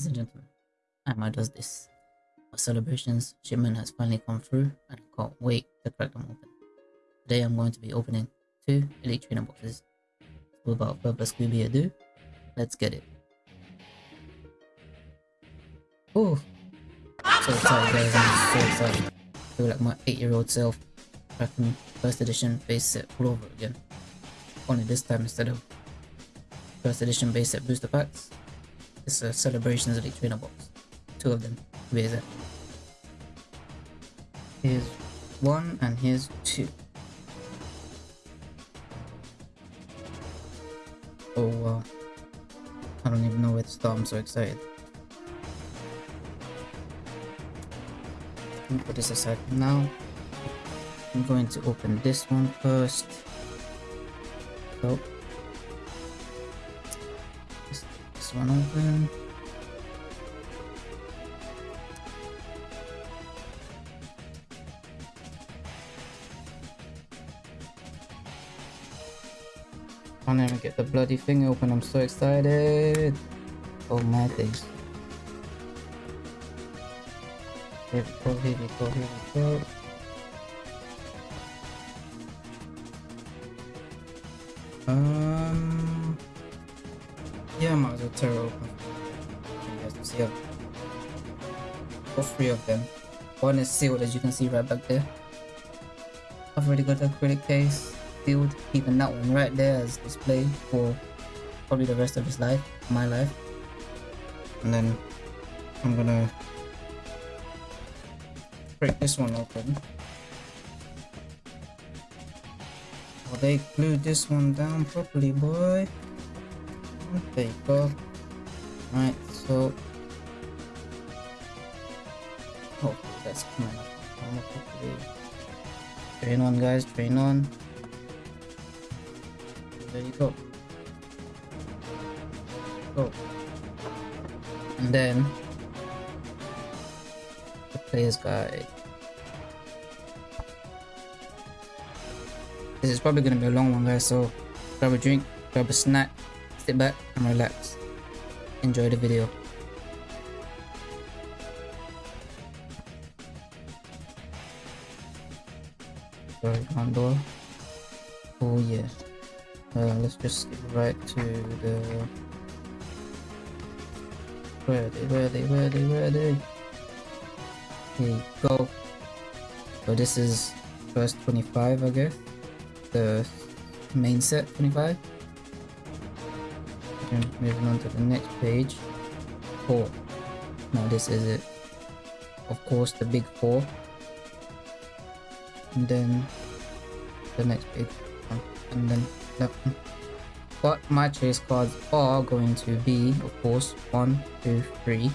Ladies and gentlemen, Emma does this. Our celebrations shipment has finally come through and I can't wait to crack them open. Today I'm going to be opening two Elite Trainer boxes. So without further Scooby ado, let's get it. Oh, so excited guys, I'm so excited. I feel like my 8 year old self cracking first edition base set all over again. Only this time instead of first edition base set booster packs, it's a Celebrations Elite Trainer box. Two of them, where it? Here's one and here's two. Oh wow. I don't even know where to start, I'm so excited. Put this aside now. I'm going to open this one first. So, one open. I never get the bloody thing open. I'm so excited. Oh my days. Here we go, here we go, here we go. Of them. One is sealed, as you can see right back there. I've already got the acrylic case sealed, keeping that one right there as display for probably the rest of his life, my life. And then I'm gonna break this one open. Oh, they glued this one down properly, boy. There you go. Right, so... that's up. properly. Train on, guys, train on. There you go. Go. And then... The player's guide. This is probably going to be a long one guys, so grab a drink, grab a snack, sit back and relax. Enjoy the video. Just skip right to the... Where are they, where are they, where are they, where are they? Go. So this is first 25 I guess. The main set 25 and moving on to the next page. Four. Now this is it. Of course the big four. And then the next one. And then that one but my chase cards are going to be of course one two three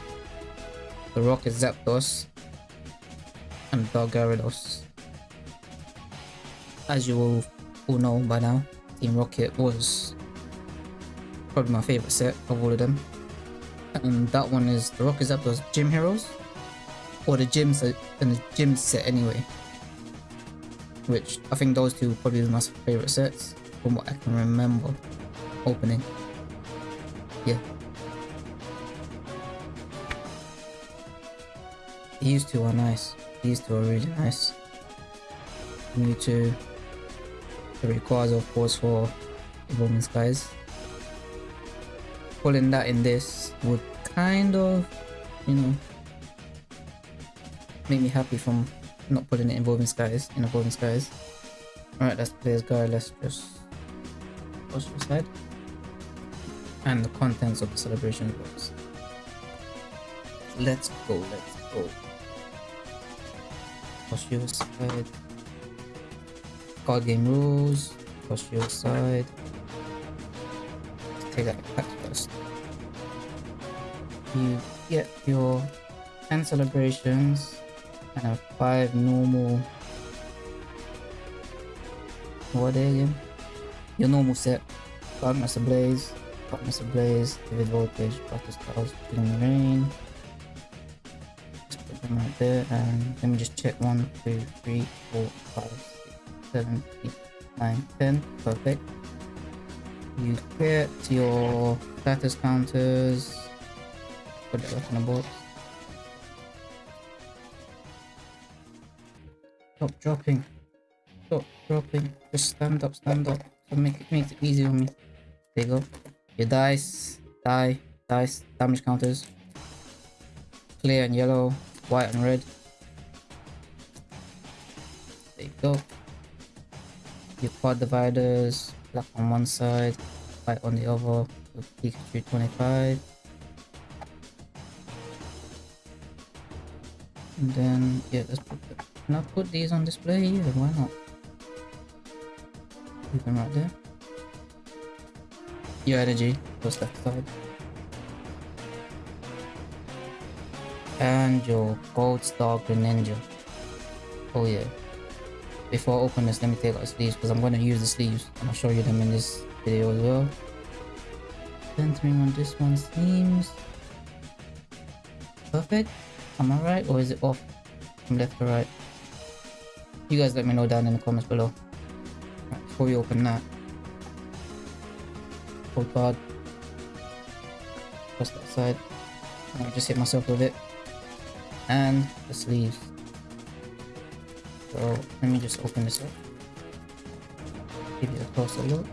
the rocket zapdos and Dark Gyarados as you will all know by now, Team Rocket was probably my favorite set of all of them. And that one is the Rocket Zapdos Gym Heroes, or the gym set and the gym set anyway. Which I think those two probably my favorite sets from what I can remember opening. Yeah. These two are nice. These two are really nice. Mewtwo, the Rayquaza of course for Evolving Skies. Pulling that in this would kind of, you know, make me happy from not putting it in Evolving Skies, in Evolving Skies. Alright, that's player's guide, let's just push aside. And the contents of the celebration box. Let's go, let's go. Your side card game rules, your side. Take that back first. You get your 10 celebrations and a 5 normal. What are they again? Your normal set. Darkness Ablaze, Darkness Ablaze, Vivid Voltage, Battle Styles, Chilling Reign. Just put them right there and let me just check 1, 2, 3, 4, 5, 7, 8, 9, 10. Perfect. You get your status counters. Put it back in the box. Stop dropping. Stop dropping. Just stand up, stand up. So make it makes it easy on me. There you go. Your dice, die, dice, damage counters. Clear and yellow, white and red. There you go. Your quad dividers, black on one side, white on the other. Pikachu 25. And then, yeah, let's put can I put these on display here? Why not? Leave them right there. Your energy, goes that side. And your gold star Greninja. Oh yeah. Before I open this, let me take out the sleeves because I'm going to use the sleeves and I'll show you them in this video as well. Centering on this one seems perfect. Am I right or is it off from left to right? You guys let me know down in the comments below. Right, before we open that. Hold card. Press that side. I just hit myself with it. And the sleeves. So let me just open this up. Give you a closer look.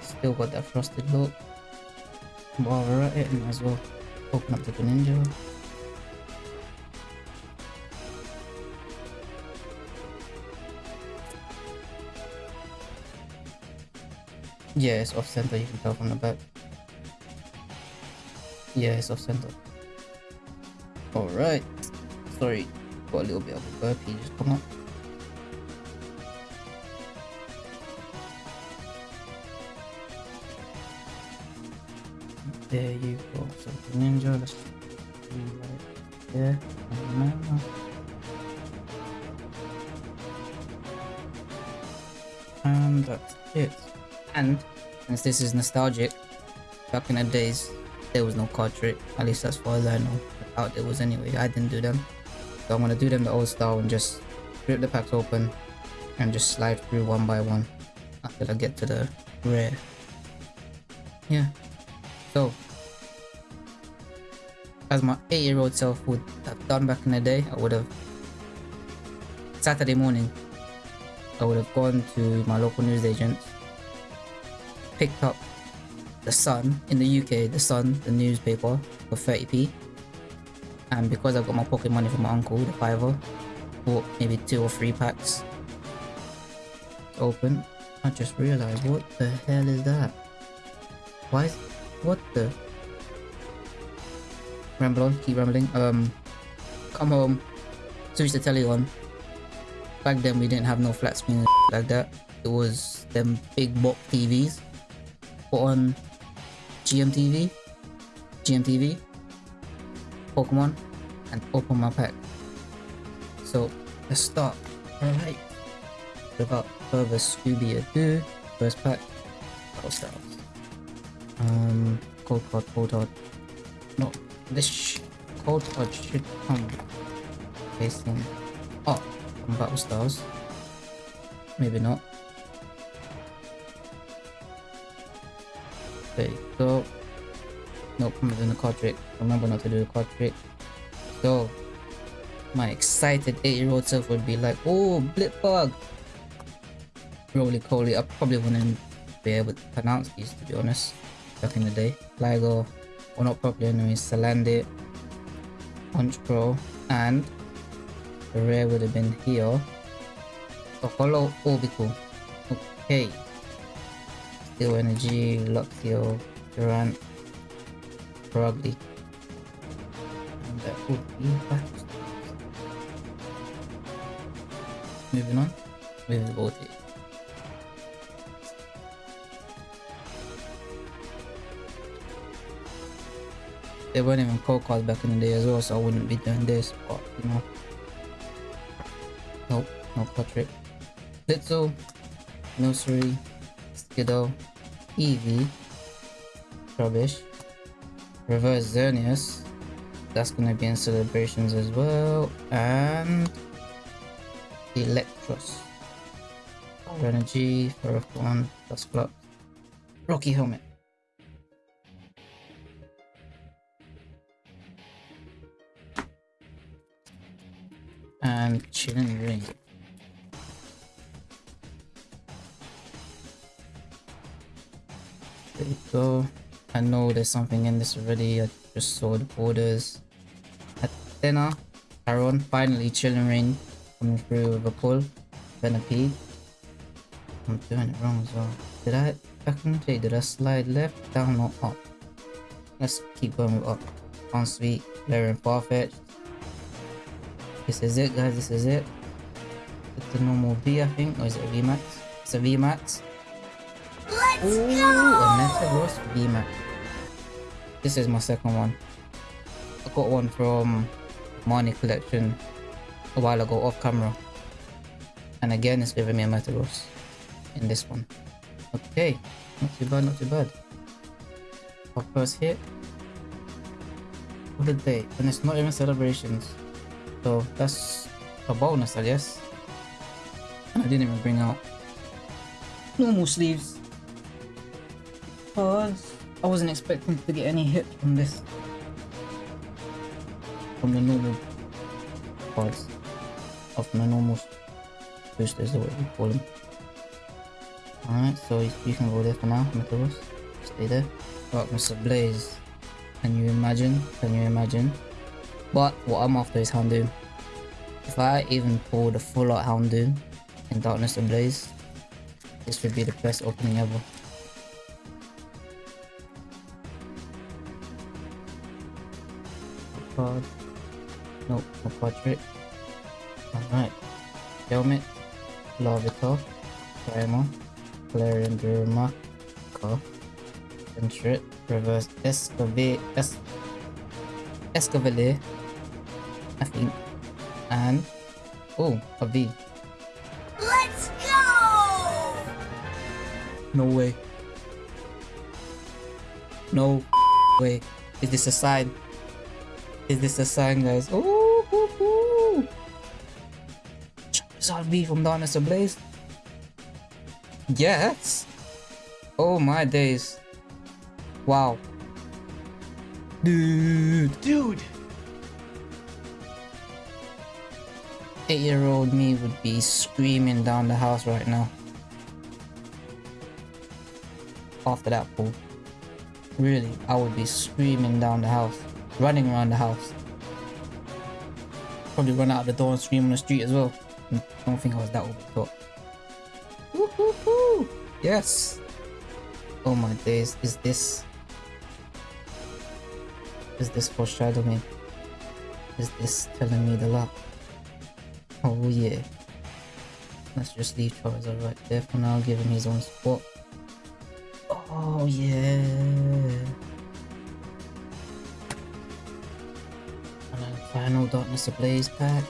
Still got that frosted look. While we're at it, might as well open up the Greninja. Yeah, it's off center, you can tell from the back. Yeah, it's off center. Alright. Sorry, got a little bit of a burpee just come up. There you go. So ninja, let's right there. And that's it. And since this is nostalgic, back in the days, there was no card trick. At least as far as I know. Out there was anyway. I didn't do them. So I'm gonna do them the old style and just rip the packs open and just slide through one by one until I get to the rare. Yeah. So as my 8 year old self would have done back in the day, I would have Saturday morning I would have gone to my local newsagent picked up the Sun in the UK, the Sun, the newspaper for 30p. And because I've got my pocket money from my uncle, the fiver, bought maybe two or three packs. Open. I just realized what the hell is that? Why is what the ramble on, keep rambling. Um come home, switch the telly on. Back then we didn't have no flat screen like that. It was them big box TVs on GMTV, GMTV, Pokemon, and open my pack. So let's start. Alright. Without further Scooby ado, first pack, Battle Styles. Um, code card, code card. No, this code card should come facing up from Battle Styles. Maybe not. You go. Nope, I'm doing the card trick. Remember not to do the card trick. So, my excited 8 year old self would be like, oh, Blipbug! Rolycoly, I probably wouldn't be able to pronounce these to be honest, back in the day. Ligo, or not properly anyway, Salandit, Punch Pro, and the rare would have been here. A holo Orbeetle. Okay. Steel Energy, Luxio, Durant, Rugby. And that would be that. Moving on with the Voltage. They weren't even code cards back in the day as well, so I wouldn't be doing this, but you know. Nope, no portrait. Little, Nursery, Skiddo, Eevee, Rubbish, Reverse Xerneas, that's gonna be in celebrations as well, and Electros, Power Energy, Ferrothorn, Dusclops, Rocky helmet. And Chilling Reign. You go. I know there's something in this already. I just saw the borders. Athena, Aaron, finally Chilling Reign coming through with a pull. Venipede. I'm doing it wrong as well. Did I day, did I slide left, down or up? Let's keep going with up. On sweet, Larian Farfetch. This is it guys, this is it. It's the normal V I think, or is it a VMAX? It's a VMAX. Ooh, a Metagross VMAX. This is my second one. I got one from Marnie collection a while ago off camera. And again it's giving me a Metal Metagross in this one. Okay, not too bad, not too bad. Our first hit of the day, and it's not even celebrations. So that's a bonus, I guess. And I didn't even bring out normal sleeves. Because I wasn't expecting to get any hit from this. From the normal cards. Or from the normal boosters or whatever you call them. Alright, so you can go there for now, Meteoros. Stay there. Right, Mr. Blaze. Can you imagine? Can you imagine? But what I'm after is Houndoom. If I even pull the full out Houndoom in Darkness Ablaze, this would be the best opening ever. Card. Nope, no portrait. Alright. Helmet. Larvitar. Primal. Galarian Darumaka. Sentret. Reverse Escavate. Es Escavalier. I think. And. Oh, a V. Let's go! No way. No way. Is this a sign? Is this a sign, guys? Oh, ooh, ooh. Charizard V from Darkness Ablaze. Yes. Oh my days. Wow. Dude. Dude! Eight year old me would be screaming down the house right now. After that pull. Really, I would be screaming down the house. Running around the house. Probably run out of the door and scream on the street as well. Hmm, I don't think I was that overthought. Woohoo! Yes! Oh my days, is this... Is this foreshadowing? Is this telling me the luck? Oh yeah. Let's just leave Charizard right there for now, give him his own spot. Oh yeah. Final Darkness Ablaze pack.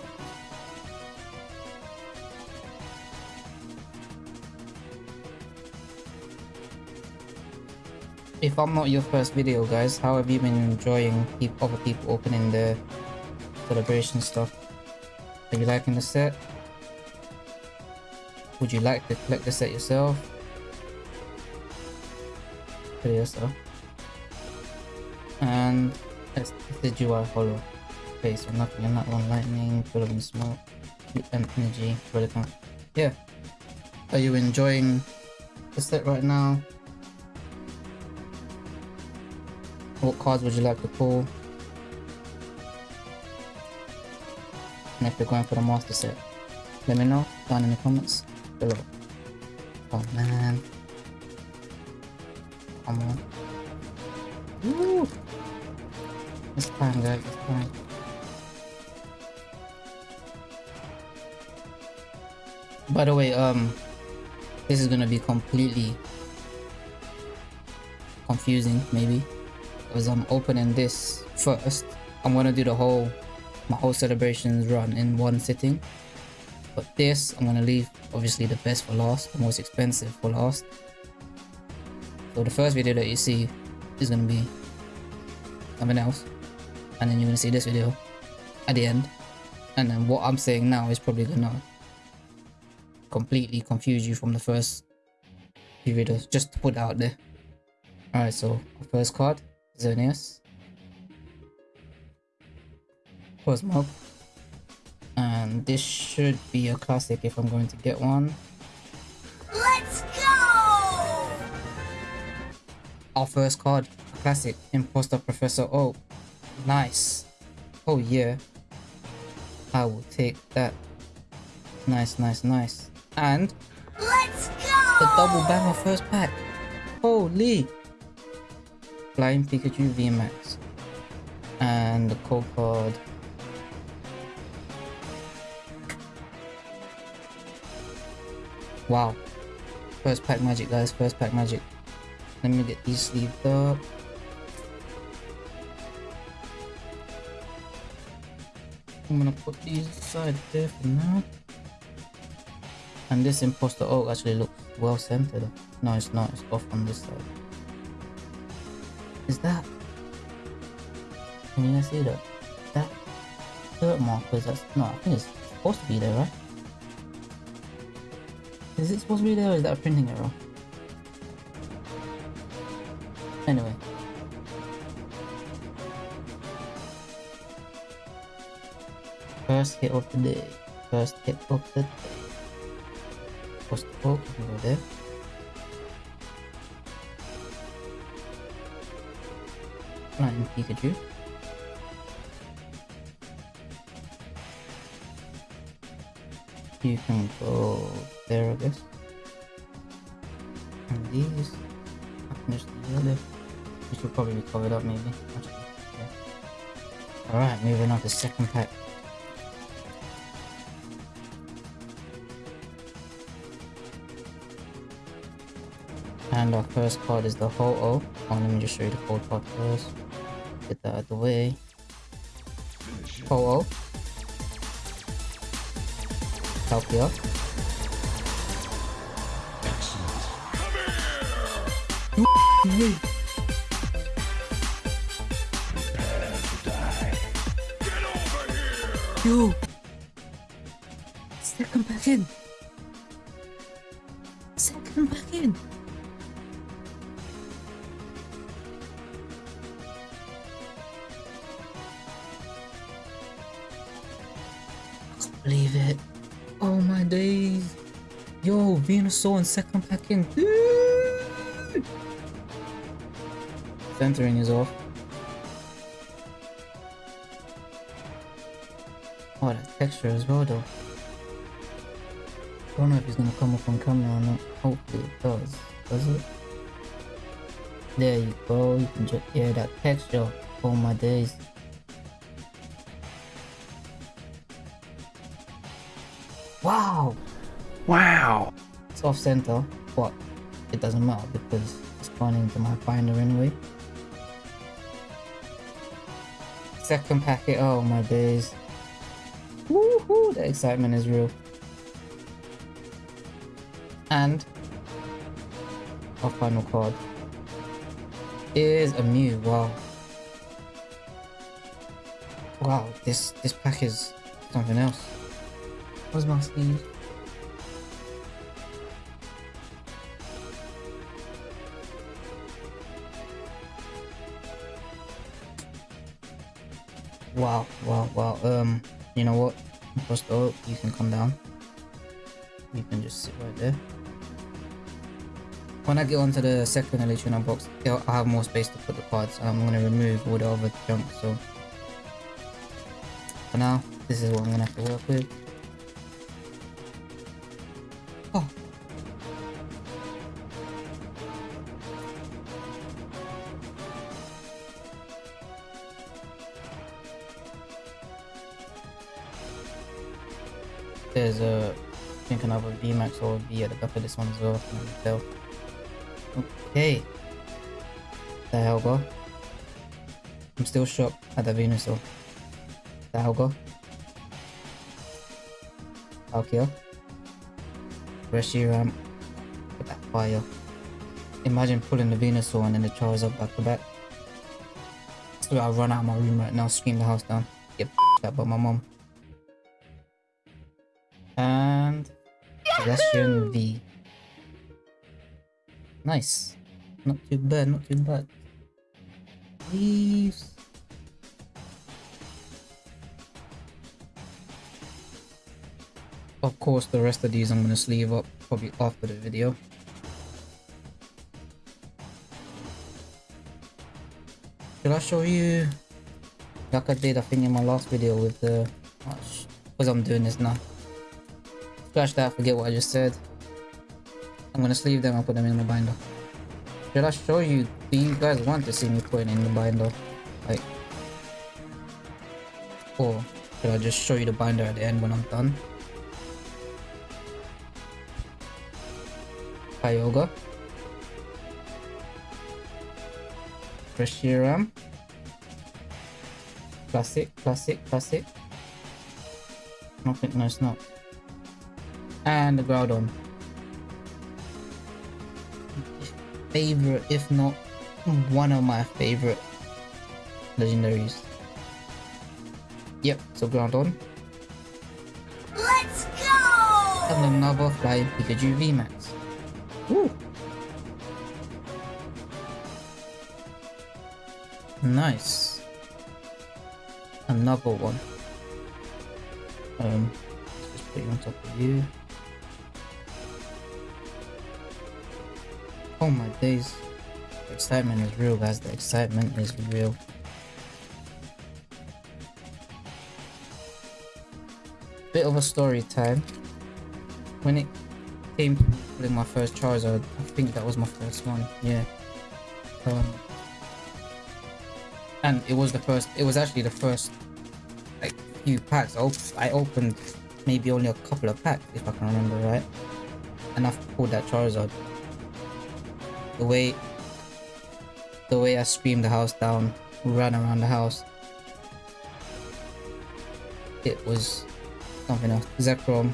If I'm not your first video guys, how have you been enjoying peop other people opening the celebration stuff? Are you liking the set? Would you like to collect the set yourself? Pretty yourself. And that's the UI hollow. Okay, so nothing in that one. Lightning, Golden Smoke, and Energy, Relicanth. Yeah. Are you enjoying the set right now? What cards would you like to pull? And if you're going for the master set, let me know down in the comments below. Oh man. Come on. Woo! It's time guys, it's time. By the way, um, this is gonna be completely confusing, maybe, because I'm opening this first. I'm gonna do the whole, my whole celebrations run in one sitting. But this, I'm gonna leave, obviously, the best for last, the most expensive for last. So the first video that you see is gonna be something else, and then you're gonna see this video at the end, and then what I'm saying now is probably gonna completely confuse you from the first few videos, just to put it out there. Alright, so our first card, Xerneas. Cosmog. And this should be a classic if I'm going to get one. Let's go! Our first card, a classic, Imposter Professor O. Nice. Oh yeah. I will take that. Nice, nice, nice. And Let's go! the double banger first pack. Holy! Flying Pikachu VMAX. And the code card. Wow. First pack magic, guys. First pack magic. Let me get these sleeved up. I'm gonna put these aside there for now. And this imposter oak actually looks well centered. No, it's not. It's off on this side. Is that? Can you guys see that? That dirt markers? That's no. I think it's supposed to be there, right? Is it supposed to be there, or is that a printing error? Anyway. First hit of the day. First hit of the day. Post oak over there. Flying Pikachu. You can go there, I guess. And these. I the other. Which will probably be covered up, maybe. Yeah. Alright, moving on to second pack. And our first card is the Ho-Oh. Oh, let me just show you the code card first. Get that out of the way. Ho-Oh. Palkia. Excellent. Yo! Second back in! In second pack in. Centering is off. Oh, that texture as well though. I Don't know if it's gonna come up on camera or not. Hopefully it does. Does it? There you go. You can just hear that texture. Oh my days. Center, but it doesn't matter because it's gone into my binder anyway. Second packet, oh my days. Woohoo, the excitement is real. And our final card is a Mew, wow. Wow, this this pack is something else. Where's my sleeve? Wow, wow, wow. Um, you know what? Oak, you can come down. You can just sit right there. When I get onto the second Electron box, I'll I have more space to put the cards. I'm going to remove all the other junk, so... For now, this is what I'm going to have to work with. VMAX or V at the back of this one as well. Okay. The hell, bro? I'm still shocked at ah, the Venusaur. The hell, go? Palkia. Reshiram. Um, With that fire. Imagine pulling the Venusaur and then the Charizard back to back. So I'll run out of my room right now, scream the house down. Get up by my mom. And Celestian V. Nice. Not too bad, not too bad. Leaves. Of course, the rest of these I'm gonna sleeve up probably after the video. Should I show you like I did I think in my last video with the oh, because I'm doing this now. Scratch that, forget what I just said. I'm gonna sleeve them and put them in the binder. Should I show you? Do you guys want to see me put it in the binder? Like, or should I just show you the binder at the end when I'm done? Kyogre. Reshiram. Classic, classic, classic. Nothing, no it's not. And the Groudon. favorite, if not one of my favorite legendaries. Yep, so Groudon. Let's go! And another Flying Pikachu VMAX. Woo! Nice. Another one. Um, just put you on top of you. Oh my days. The excitement is real, guys. The excitement is real. Bit of a story time. When it came to putting my first Charizard, I think that was my first one. Yeah. Um, and it was the first. It was actually the first like few packs. I, op I opened maybe only a couple of packs, if I can remember right. And I pulled that Charizard the way the way I screamed the house down, ran around the house. It was something else. Zekrom,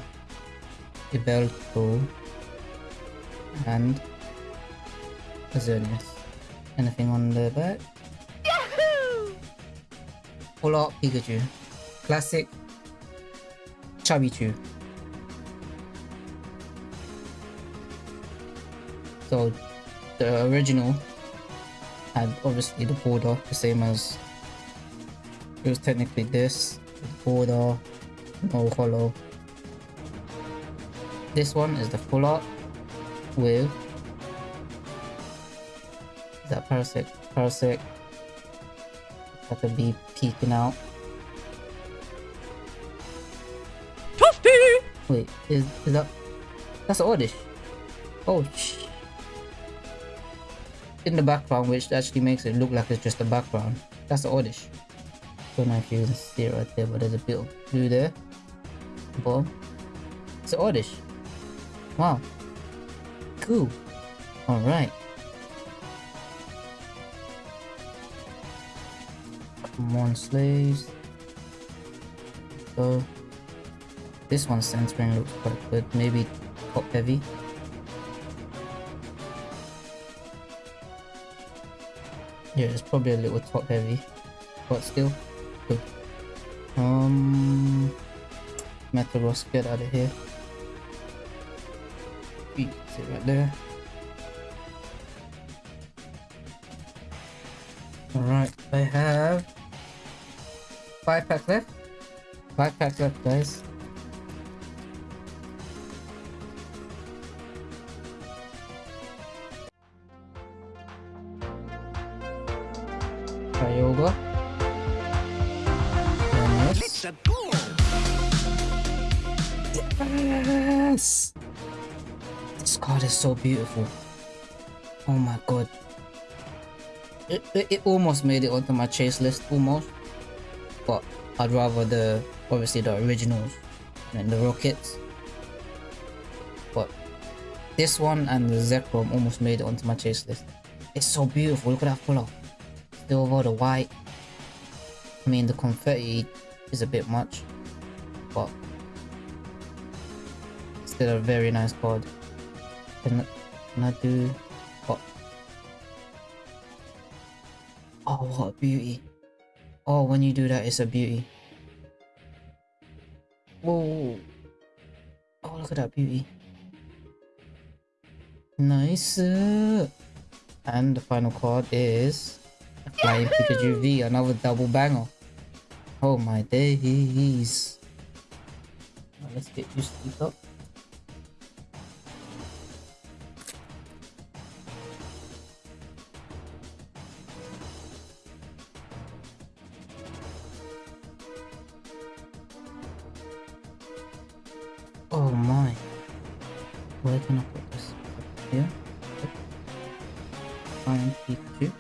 Yveltal, and Xerneas. Anything on the back? Yahoo! Full Art Pikachu. Classic Chubby So the original had obviously the border the same as it was technically this border no hollow. This one is the full art with that parasect parasect that could be peeking out. Wait is is that that's oddish. Oh sh in the background which actually makes it look like it's just a background. That's the oddish. Don't know if you can see it right there, but there's a bit of blue there. Bottom. It's oddish. Wow. Cool. Alright. Come on, slaves. So this one's centering looks quite good. Maybe top heavy. Yeah, it's probably a little top heavy, but still good. Um, Metagross, get out of here. Sit right there. Alright, I have five packs left. Five packs left, guys. So beautiful. Oh my god. It, it, it almost made it onto my chase list, almost. But I'd rather the, obviously the originals than the rockets. But this one and the Zekrom almost made it onto my chase list. It's so beautiful, look at that color silver, the white. I mean, the confetti is a bit much, but still a very nice card. I do... Oh, what a beauty. Oh, when you do that, it's a beauty. Whoa. Oh, look at that beauty. Nice. And the final card is a Flying Pikachu V, another double banger. Oh my days. Let's get used to these up. Oh my. Where can I put this? Here? Flying Pikachu.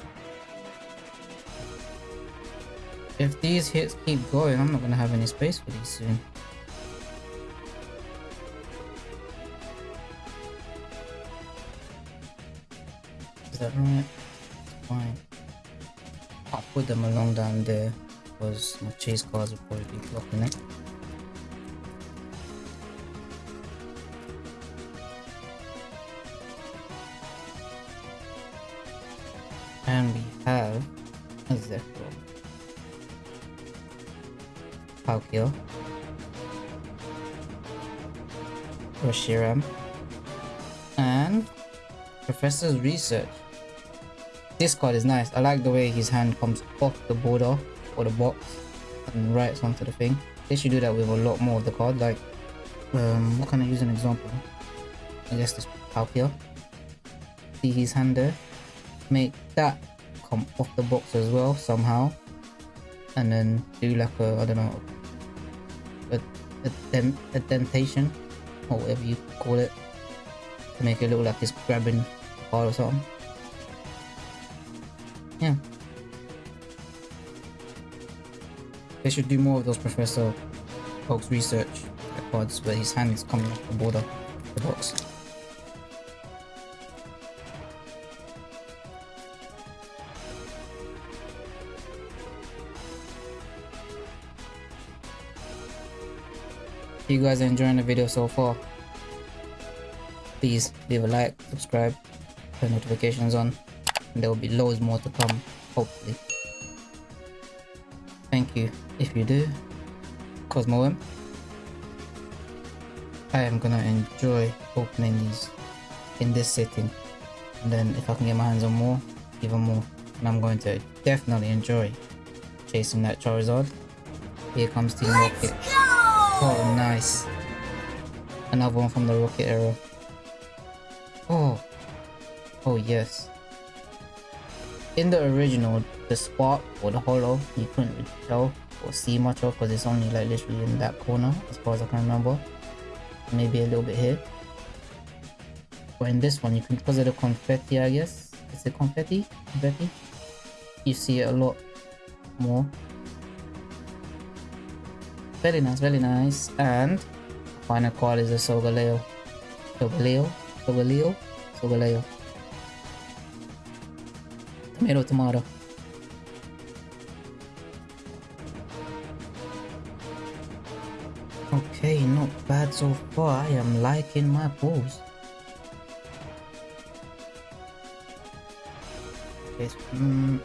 If these hits keep going, I'm not gonna have any space for these soon. Is that right? Fine. I'll put them along down there because my chase cards will probably be blocking it. Palkia. Reshiram. And Professor's Research. This card is nice. I like the way his hand comes off the border or the box and writes onto the thing. They should do that with a lot more of the card. Like, um, what can I use an example? I guess this Palkia. See his hand there? Make that come off the box as well somehow. And then do like a, I don't know, a, dentation or whatever you call it to make it look like it's grabbing the card or something. Yeah. They should do more of those Professor Oak's research cards where his hand is coming off the border of the box. If you guys are enjoying the video so far, please leave a like, subscribe, turn notifications on, and there will be loads more to come, hopefully. Thank you if you do. Cosmo I am gonna enjoy opening these in this setting. And then if I can get my hands on more, even more. And I'm going to definitely enjoy chasing that Charizard. Here comes Team Rocket. Oh, nice. Another one from the Rocket era. Oh. Oh, yes. In the original, the spot or the hollow, you couldn't really tell or see much of because it's only like literally in that corner as far as I can remember. Maybe a little bit here. But in this one, you can, because of the confetti, I guess. Is it confetti? Confetti? You see it a lot more. Very nice, very nice. And final card is a Sogaleo. Sogaleo? Sogaleo? Sogaleo. Tomato, tomato. Okay, not bad so far. I am liking my. Okay, so, mm,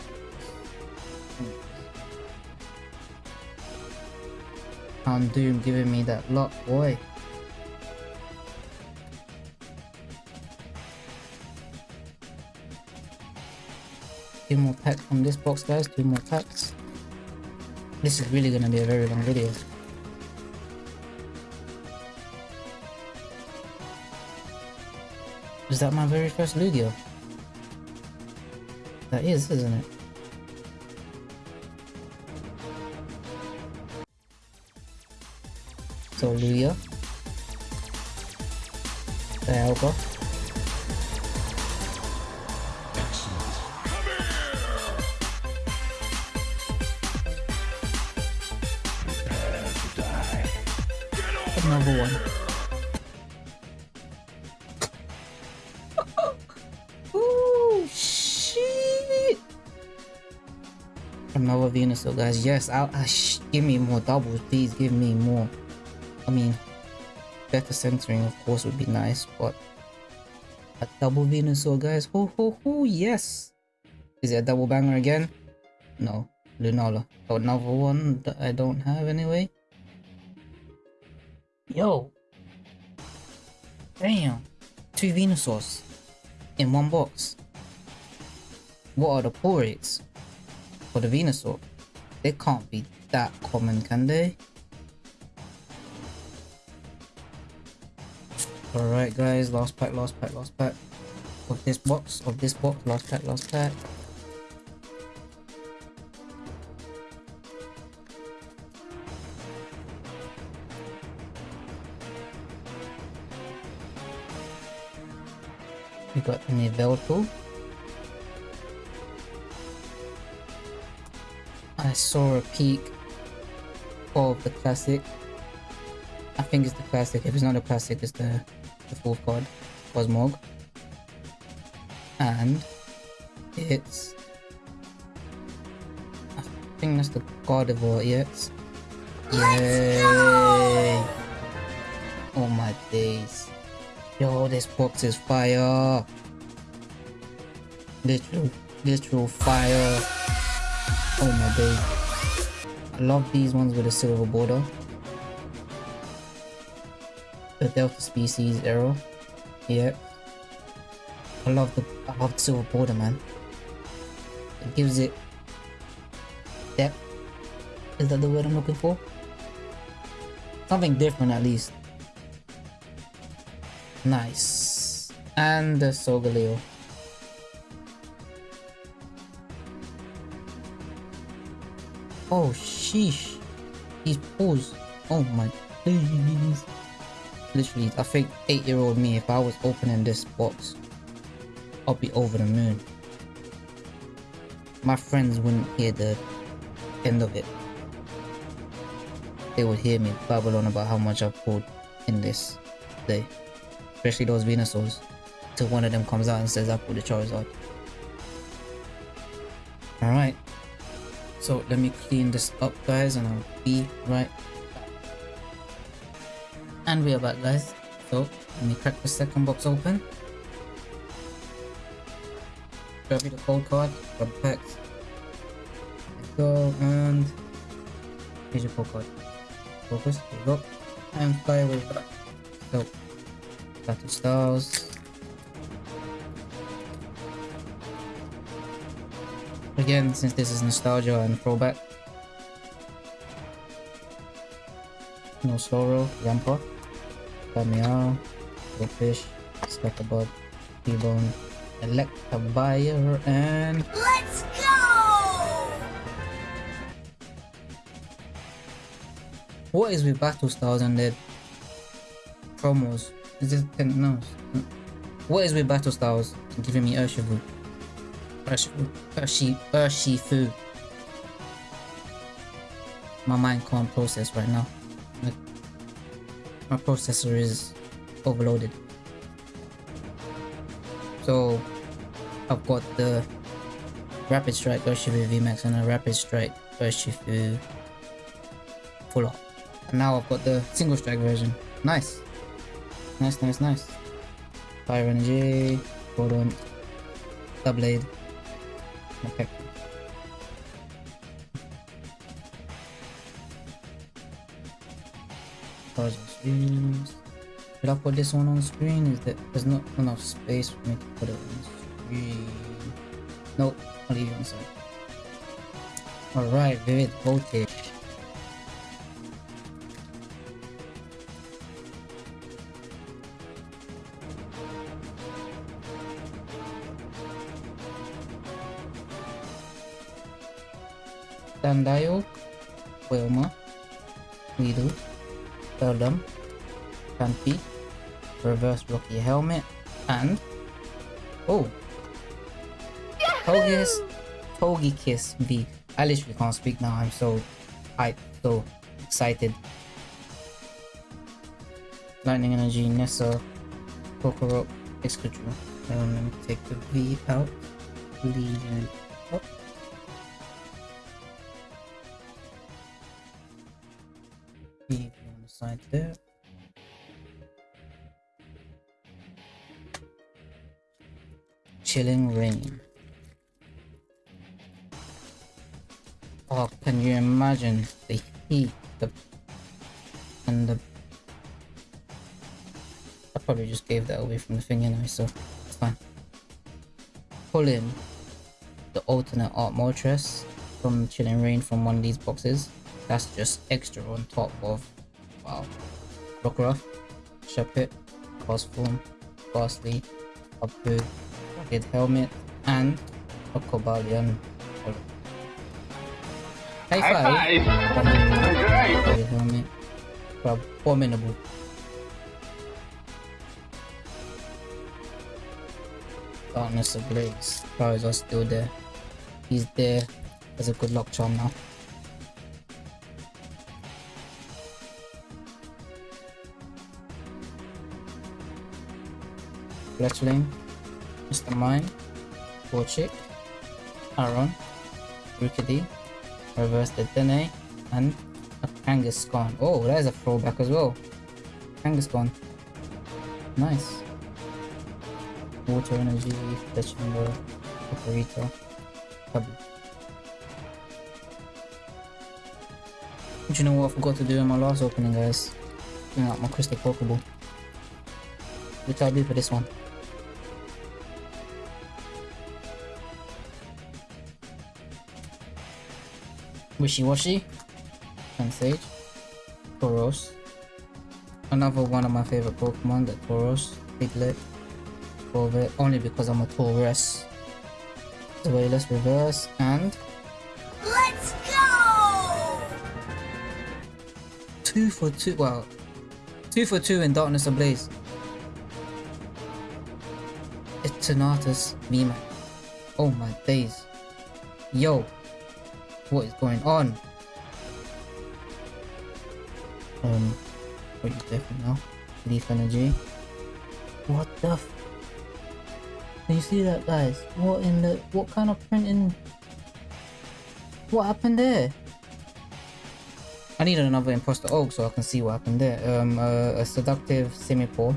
Houndoom giving me that lock, boy. Two more packs from this box, guys. Two more packs. This is really gonna be a very long video. Is that my very first Lugia? That is, isn't it? So Lugia. Dialga. Another one. Ooh, shit! Another Venusaur, guys. Yes, I'll, sh give me more doubles, please. Give me more. I mean, better centering, of course, would be nice, but a double Venusaur, guys. Ho ho ho! Yes. Is it a double banger again? No, Lunala. Oh, another one that I don't have anyway. Yo. Damn. Two Venusaurs in one box. what are the pull rates for the Venusaur? They can't be that common, can they? Alright guys, last pack, last pack, last pack of this box, of this box, last pack, last pack. We got an Yveltal. I saw a peek of the classic. I think it's the classic. If it's not the classic, it's the, the fourth card, Cosmog. And it's I think that's the Gardevoir EX. Yay! Oh my days. Yo, this box is fire. Literal, literal fire. Oh my days. I love these ones with a silver border. The Delta Species arrow. Yeah. I love the I love the silver border man. It gives it depth. Is that the word I'm looking for? Something different at least. Nice. And the Solgaleo. Oh, sheesh. These pulls. Oh my. Literally, I think 8 year old me, if I was opening this box, I'd be over the moon. My friends wouldn't hear the end of it. They would hear me babble on about how much I've pulled in this day especially those Venusaurs, till one of them comes out and says I pulled the Charizard. Alright, so let me clean this up guys and I'll be right. And we are back guys, so let me crack the second box open. Grab me the code card, grab the packs. go and here's your code card. Focus, there you go. And fly away back. So Battle Styles. Again, since this is nostalgia and throwback. No Slowro, Rampa, Damiao, Goldfish, Scatterbug, T-Bone, Electivire, and... Let's go! What is with Battle Styles and their promos? Is this ten? No. What is with battle styles giving me Urshifu? Urshifu. Urshi. Urshifu. My mind can't process right now. My processor is overloaded. So, I've got the Rapid Strike Urshifu VMAX and a Rapid Strike Urshifu Full Art. And now I've got the Single Strike version. Nice. Nice, nice, nice. Fire energy, Rodent, Doublade, okay. Cards screens. Should I put this one on screen? Is that there's not enough space for me to put it on screen? Nope, I'll leave it on side. Alright, Vivid Voltage. Tandayok, oh. Wilma, Weedle, Eldum, Campy, Reverse Rocky Helmet, and oh, Togekiss, Togekiss V. I literally can't speak now. I'm so hyped, so excited. Lightning Energy, Nessa, Kokoro, Excadrill. Um, let me take the V out. It up. Anyway, so it's fine. Pull in the alternate art Moltres from Chilling Reign from one of these boxes. That's just extra on top of, wow, Rockruff, Shuppet, Cosform, Gastly, Upgood, Rugged Helmet, and a Cobalion. High High five! five! Rugged Helmet. Abominable. Darkness Ablaze. Charizard still there. He's there as a good luck charm now. Fletchling, Mr. Mime, Torchic, Aron, Rookidee, Reverse the Dene, and a Kangaskhan. Oh, that is a throwback as well. Kangaskhan. Nice. Water Energy, Fletchling, Operita, Pebble. Do you know what I forgot to do in my last opening, guys? Bring out my Crystal Pokeball. Which I'll do for this one. Wishy Washy, and Sage, Tauros. Another one of my favorite Pokemon, the Tauros, Piglet, Corvette, only because I'm a Taurus. Zweilous Reverse, and Let's go! two for two. Well, two for two in Darkness Ablaze. It's Eternatus VMAX. Oh my days. Yo, what is going on? Um, what is different now? Leaf Energy. What the f- Can you see that, guys? What in the- what kind of printing? What happened there? I need another imposter oak so I can see what happened there. Um, uh, a seductive Simipour.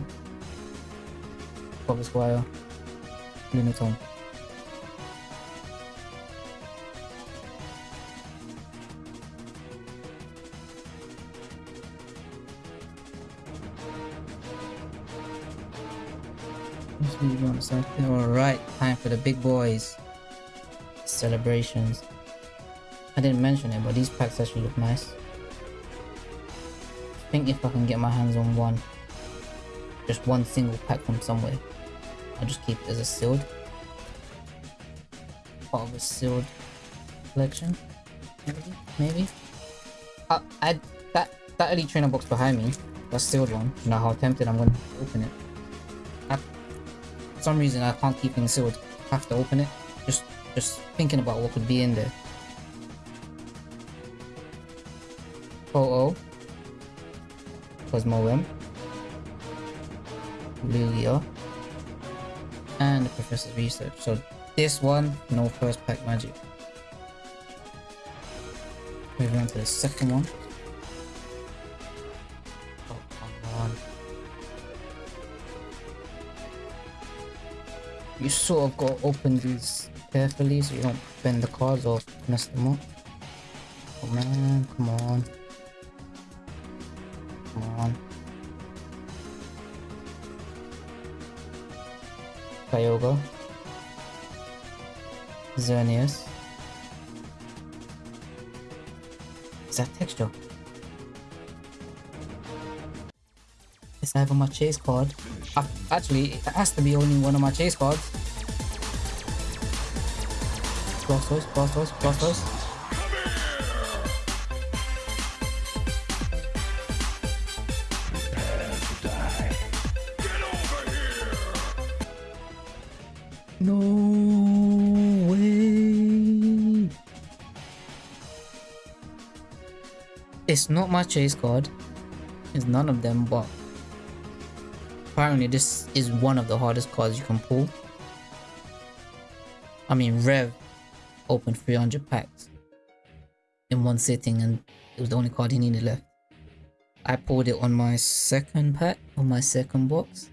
Bob Squire. Lunatone. Alright, time for the big boys. Celebrations. I didn't mention it, but these packs actually look nice. I think if I can get my hands on one, just one single pack from somewhere, I'll just keep it as a sealed. Part of a sealed collection. Maybe? Maybe? Uh, I, that, that elite trainer box behind me, that sealed one, you know how tempted I'm going to open it. For some reason I can't keep things sealed. I have to open it. Just, just thinking about what could be in there. Oh oh. Cosmoem. Lugia. And the Professor's Research. So this one, no first pack magic. Moving on to the second one. You sort of got to open these carefully so you don't bend the cards or mess them up. Oh man, come on. Come on. Kyogre. Xerneas. Is that texture? It's either my chase card. Actually, it has to be only one of my chase cards. Blastoise, Blastoise, Blastoise. No way. It's not my chase card. It's none of them, but apparently this is one of the hardest cards you can pull. I mean, Rev opened 300 packs in one sitting and it was the only card he needed left. I pulled it on my second pack, on my second box.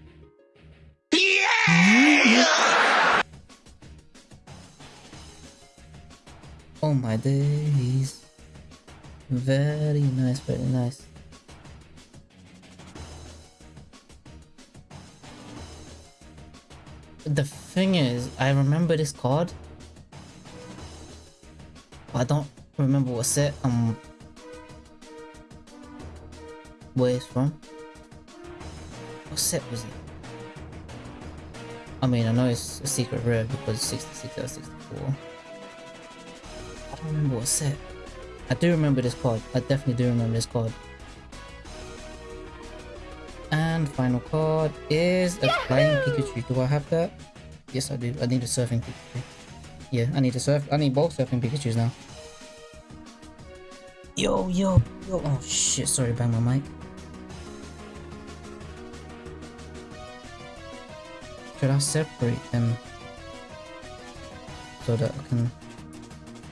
Oh my days. Very nice, very nice. The thing is, I remember this card I don't remember what set um where it's from. What set was it? I mean, I know it's a secret rare because 66 out of 64. I don't remember what set. I do remember this card. I definitely do remember this card. And final card is a flying Pikachu. Do I have that? Yes, I do. I need a surfing Pikachu. Yeah, I need to surf. I need both surfing Pikachu's now. Yo, yo, yo. Oh shit, sorry, bang my mic. Should I separate them so that I can?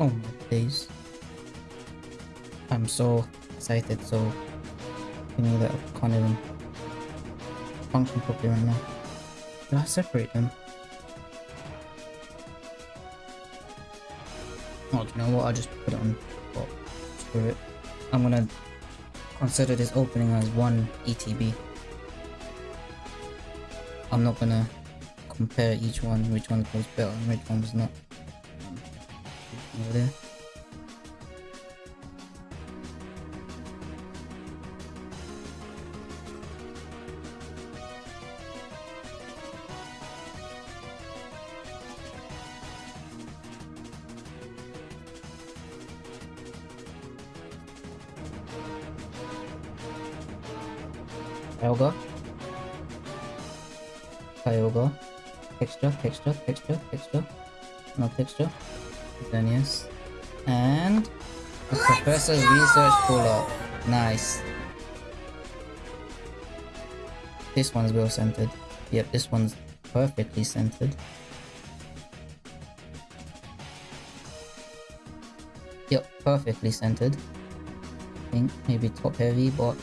Oh my days! I'm so excited, so you know that I can't even function properly right now. Should I separate them? You know what? I'll just put it on. Oh, screw it. I'm gonna consider this opening as one ETB. I'm not gonna compare each one, which one was better and which one was not. Over there. Texture, texture, texture. No texture. Then yes. And the professor's research pull-up. Nice. This one's well centered. Yep, this one's perfectly centered. Yep, perfectly centered. I think maybe top heavy, but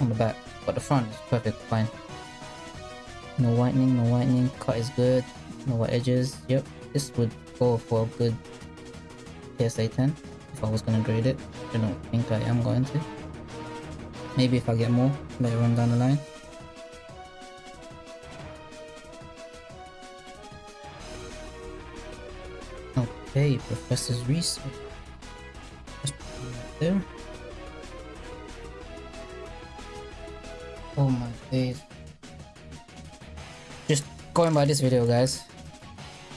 on the back, but the front is perfect fine. No whitening, no whitening, cut is good, no white edges. Yep, this would go for a good PSA 10 if I was gonna grade it. I don't think I am going to. Maybe if I get more later on down the line. Okay, Professor's research. Just right there. Oh my days. Just going by this video guys.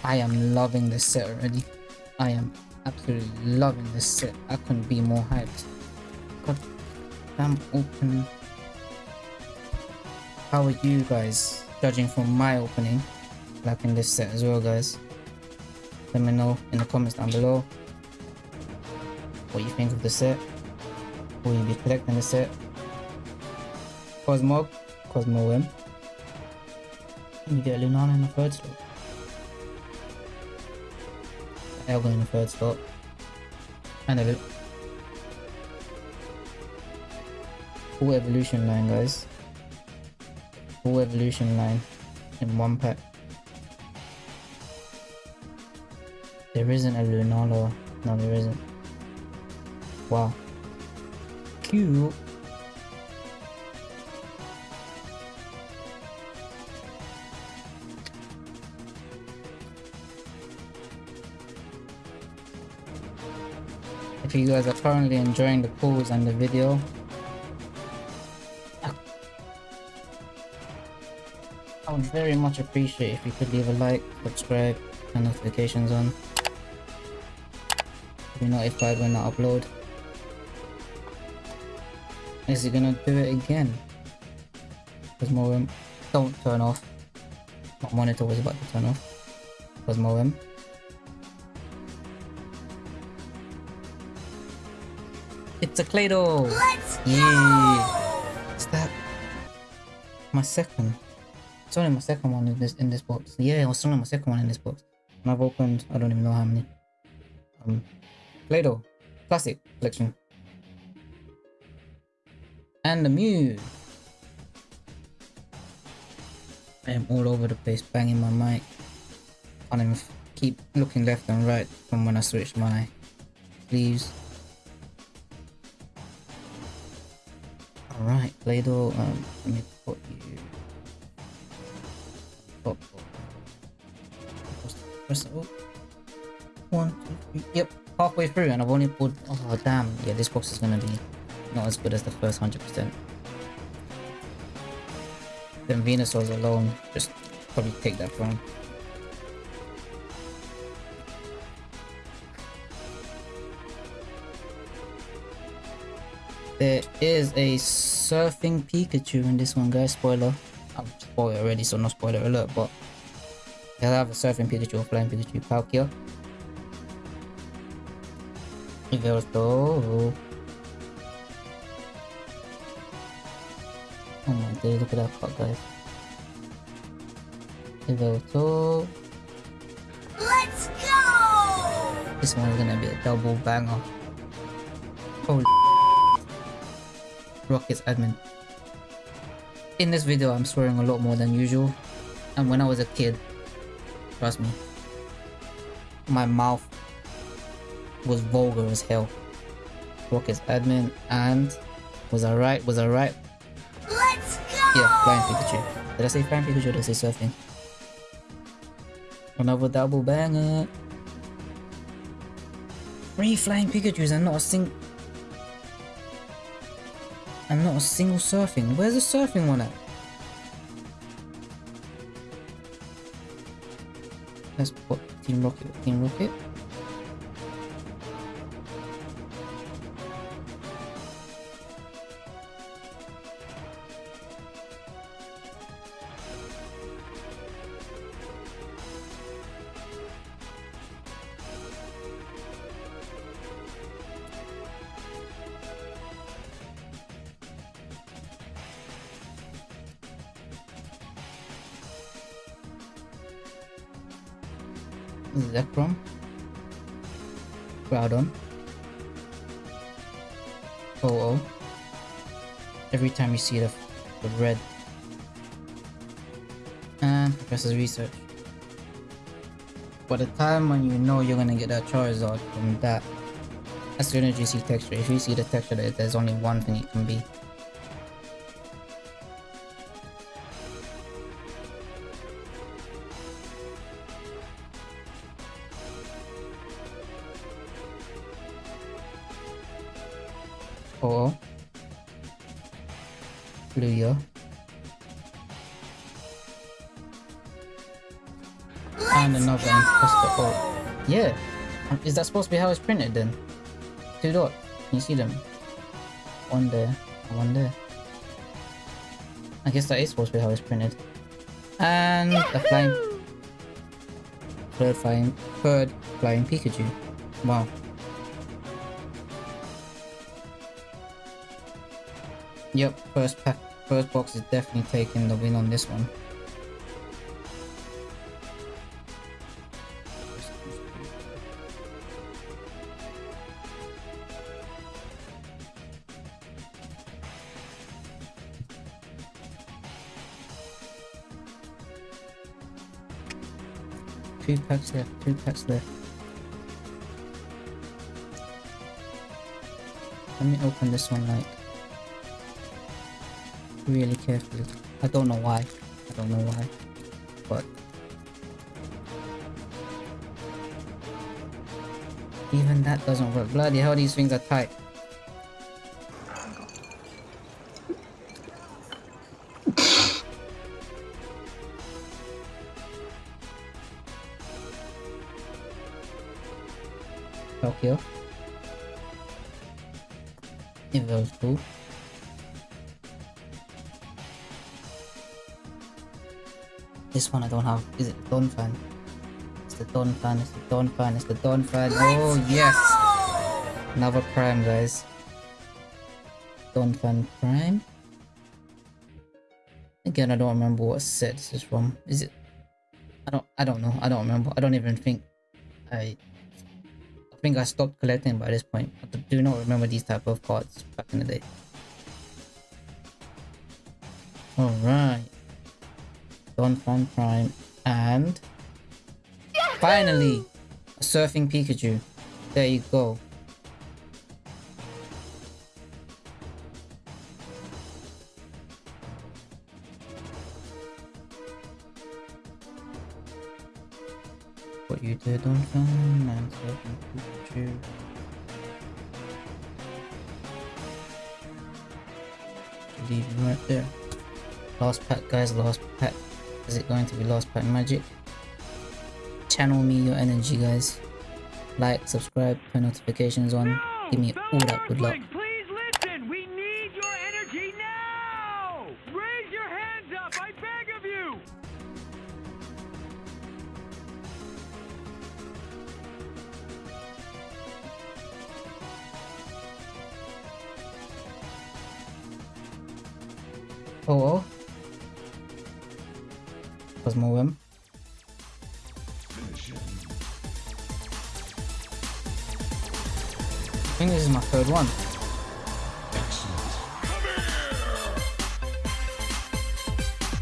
I am loving this set already. I am absolutely loving this set. I couldn't be more hyped. God damn open. How are you guys judging from my opening? Like in this set as well guys. Let me know in the comments down below what you think of the set. Will you be collecting the set? Cosmo, Cosmoem. You get a Lunala in the third slot. Elgo in the third slot. And a full evolution line, guys. Full evolution line in one pack. There isn't a Lunala. No, there isn't. Wow. Cute. If you guys are currently enjoying the pulls and the video, I would very much appreciate if you could leave a like, subscribe, and notifications on. Be notified when I upload. Is he gonna do it again? More don't turn off. My monitor was about to turn off. Because It's a Clado! Let's Yeah! go! Is that my second? It's only my second one in this in this box. Yeah, it was only my second one in this box. And I've opened I don't even know how many. Um Claydol. Classic collection. And the Mew. I am all over the place banging my mic. Can't even keep looking left and right from when I switched my sleeves. Alright, Claydol, um, let me put you... Oh, up. one, two, three. Yep, halfway through, and I've only pulled. Oh damn! Yeah, this box is gonna be not as good as the first hundred percent. Then Venusaur's alone, just probably take that from. There is a surfing Pikachu in this one, guys. Spoiler. I've spoiled already, so no spoiler alert, but they'll have a surfing Pikachu or flying Pikachu. Palkia. Yveltal. Oh my god, look at that card, guys. Yveltal. Let's go! This one's gonna be a double banger. Holy Rockets admin. In this video, I'm swearing a lot more than usual. And when I was a kid, trust me, my mouth was vulgar as hell. Rockets admin and was I right? Was I right? Let's go! Yeah, flying Pikachu. Did I say flying Pikachu or did I say surfing? Another double banger. Three flying Pikachus and not a sing and not a single surfing. Where's the surfing one at? Let's put Team Rocket Team Rocket. Zekrom. Groudon. Oh oh. Every time you see the, the red. Uh, and Professor's Research. By the time when you know you're gonna get that Charizard from that, as soon as you see texture, if you see the texture there's only one thing it can be. Oh. Lugia. And another imposter. Yeah. Um, Is that supposed to be how it's printed then? Two dot. Can you see them? One there. One there. I guess that is supposed to be how it's printed. And a flying. Third flying. Third flying Pikachu. Wow. Yep, first pack, first box is definitely taking the win on this one. Two packs left, two packs left. Let me open this one like really carefully. I don't know why. I don't know why. But even that doesn't work. Bloody hell, these things are tight. Tokyo. Evolve This one I don't have. Is it Donphan? It's the Donphan. It's the Donphan. It's the Donphan. Oh yes, another prime, guys. Donphan prime. Again, I don't remember what set this is from. Is it? I don't. I don't know. I don't remember. I don't even think. I. I think I stopped collecting by this point. I do not remember these type of cards back in the day. All right. Donphan Prime, and finally, a surfing Pikachu. There you go. What you did on fun and certain Pikachu. Leave right there. Last pack guys, last pack. Is it going to be lost pack magic? Channel me your energy guys. Like, subscribe, turn notifications on. Give me all that good luck.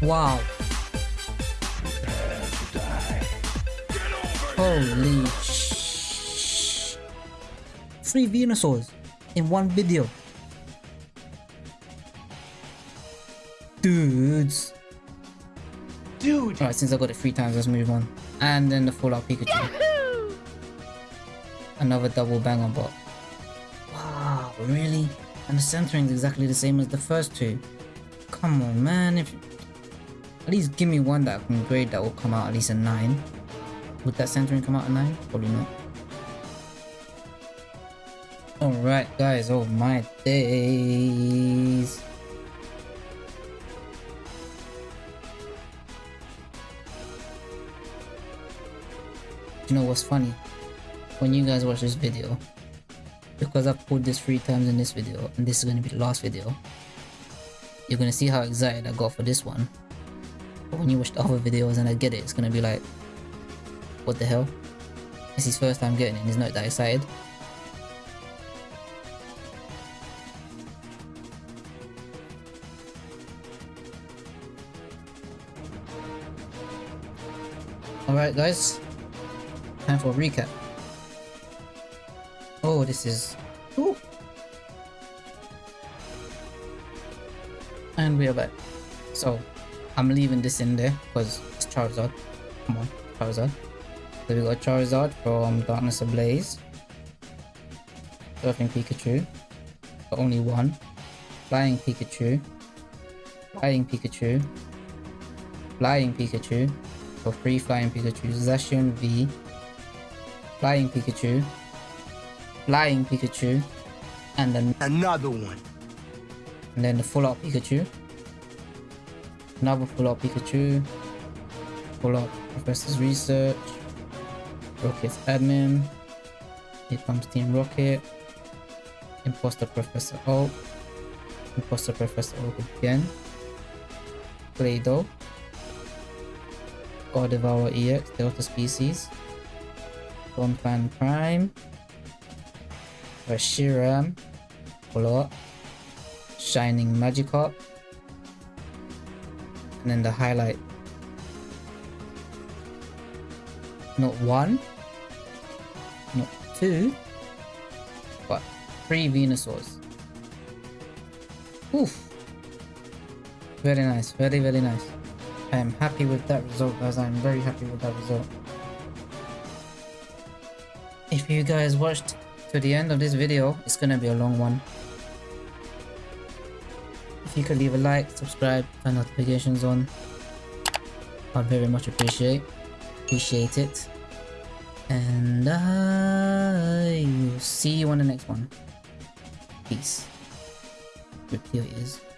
Wow. Holy sh! Three Venusaurs in one video. Dudes. Dude. Alright, since I got it three times, let's move on. And then the Full Art Pikachu. Another double bang on bot. Wow, really? And the centering is exactly the same as the first two. Come on, man. If At least give me one that I can grade that will come out at least a 9. Would that centering come out a 9? Probably not. Alright, guys. Oh my days. you know what's funny? When you guys watch this video, because I've pulled this three times in this video, and this is going to be the last video, you're going to see how excited I got for this one. When you watch the other videos and I get it, it's to be like, what the hell? It's his first time getting it and he's not that excited. Alright guys, time for a recap. Oh, this is... Ooh. And we are back. So, I'm leaving this in there because it's Charizard. Come on, Charizard. So we got Charizard from Darkness Ablaze. Surfing Pikachu. But only one. Flying Pikachu. Flying Pikachu. Flying Pikachu. For free Flying Pikachu. Zacian V. Flying Pikachu. Flying Pikachu. And then Another one. and then the full art Pikachu. Another full art Pikachu. Full art Professor's Research. Rocket's Admin. Here comes Team Rocket. Imposter Professor Oak. Imposter Professor Oak again. Claydol. Gardevoir EX, Delta Species. Donphan Prime. Reshiram. Full up. Shining Magikarp. And then the highlight. Not one, not two, but three Venusaurs. Oof. Very nice, very very nice. I am happy with that result guys, I am very happy with that result. If you guys watched to the end of this video, it's gonna be a long one. If you could leave a like, subscribe, turn notifications on, I'd very much appreciate appreciate it. And I will see you on the next one. Peace. Rip your.